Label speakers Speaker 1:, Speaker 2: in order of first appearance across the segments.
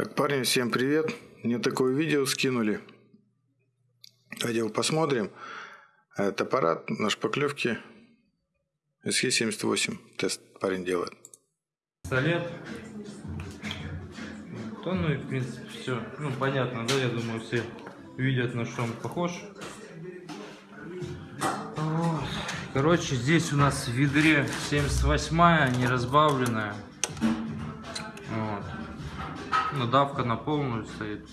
Speaker 1: Так, парни, всем привет. Мне такое видео скинули. Давайте посмотрим. Это аппарат на шпаклевке SE78. Тест парень делает.
Speaker 2: Пистолет. То, ну и в принципе все. Ну понятно, да, я думаю, все видят на что он похож. Вот. Короче, здесь у нас в ведре 78 не разбавленная. Вот. Ну, давка на полную стоит.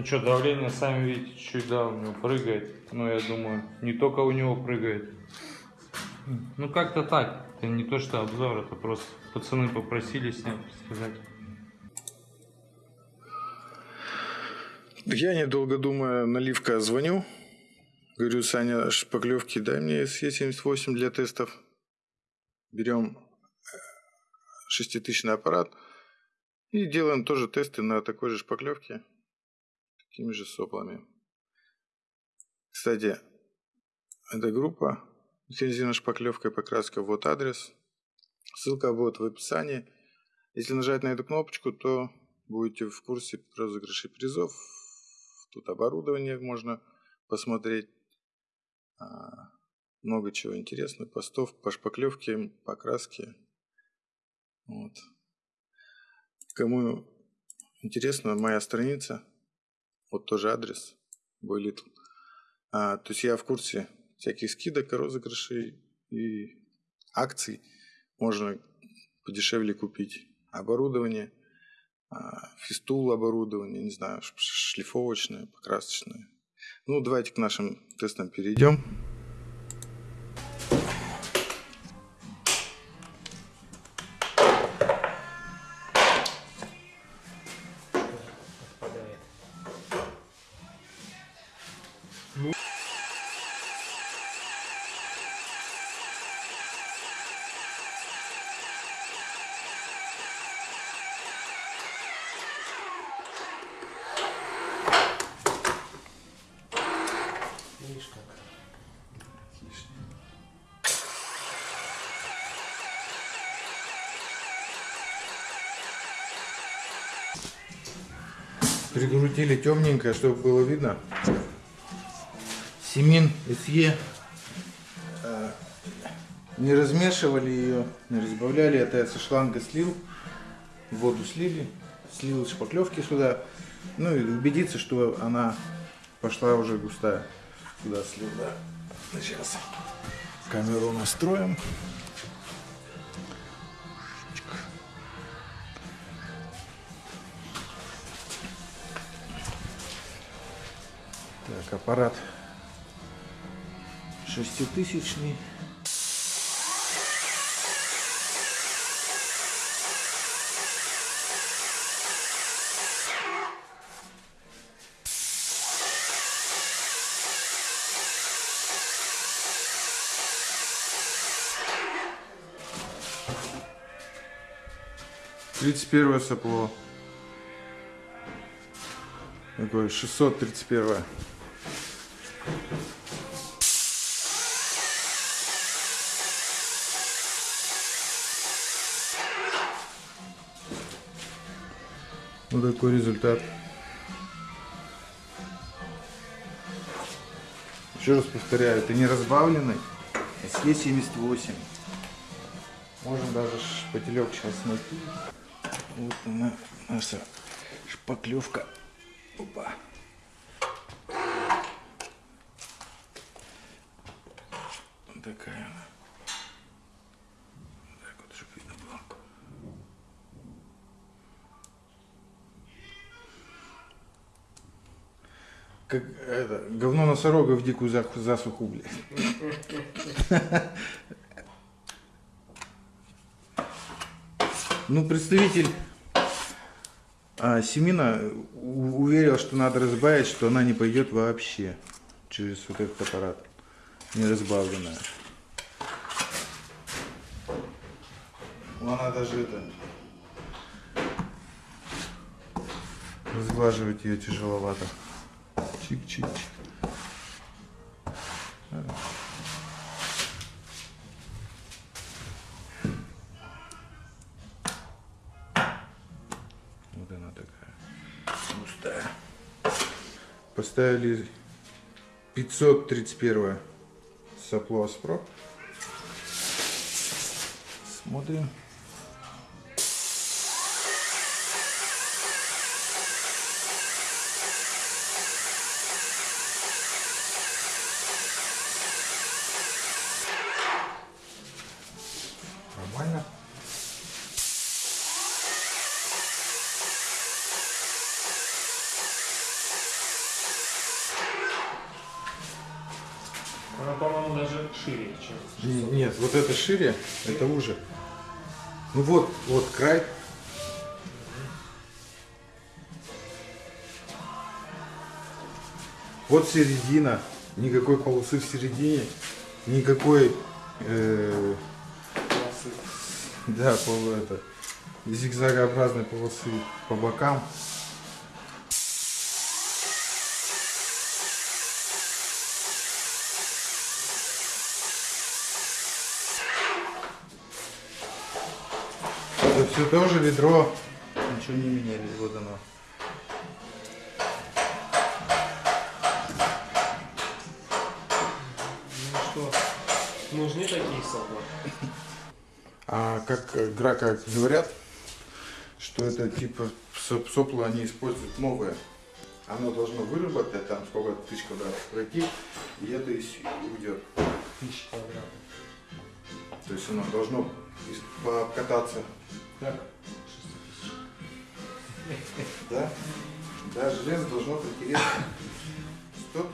Speaker 2: Ну что, давление, сами видите, чуть да, у него прыгает. Но я думаю, не только у него прыгает. Ну как-то так. Это не то, что обзор, это просто пацаны попросили снять, сказать.
Speaker 1: Я, недолго думая, наливка звоню. Говорю, Саня, шпаклевки, дай мне SE78 для тестов. Берем шеститысячный аппарат и делаем тоже тесты на такой же шпаклевке такими же соплами. Кстати, эта группа лицензионная шпаклевка и покраска, вот адрес. Ссылка будет в описании. Если нажать на эту кнопочку, то будете в курсе розыгрышей призов. Тут оборудование можно посмотреть. А, много чего интересного. Постов по шпаклевке, покраске. Вот. Кому интересно, моя страница вот тоже адрес Boy А, то есть я в курсе всяких скидок, розыгрышей и акций. Можно подешевле купить оборудование, а, фистул оборудование, не знаю, шлифовочное, покрасочное. Ну, давайте к нашим тестам перейдем. Прикрутили темненькое, чтобы было видно. Семин СЕ. Э, не размешивали ее, не разбавляли. Это я со шланга слил. Воду слили. Слил шпаклевки сюда. Ну и убедиться, что она пошла уже густая. Сюда слил, да. Сейчас камеру настроим. Так, аппарат шеститысячный. Тридцать первое сопло. Такое шестьсот тридцать первое. Вот такой результат. Еще раз повторяю, это не разбавленный, SE78. Можно даже шпателек сейчас найти. Вот она, наша шпаклевка. Опа. Такая она. Так вот, чтобы видно было. Как это, говно носорога в дикую за- засуху, блядь. Ну, представитель а, Семина уверил, что надо разбавить, что она не пойдет вообще через вот этот аппарат, не разбавленная. Она даже это... Разглаживать ее тяжеловато. Чик-чик-чик. Вот она такая. Густая. Поставили 531 сопло Аспро. Смотрим.
Speaker 3: Шире, чем
Speaker 1: Не- Нет, вот это шире, это уже. Ну вот, вот край. Вот середина, никакой полосы в середине, никакой, э, да, пол- это, зигзагообразной полосы по бокам. Это все тоже ведро. Ничего не меняли, вот оно.
Speaker 3: Ну что, нужны такие солдаты?
Speaker 1: А как э, грака говорят, что это типа соп- сопла они используют новое. Оно должно выработать там сколько тысяч квадратов пройти, и это и уйдет.
Speaker 3: Тысячи квадратов.
Speaker 1: То есть оно должно ис-
Speaker 3: Так.
Speaker 1: Да? Да, железо должно протереться. Стоп.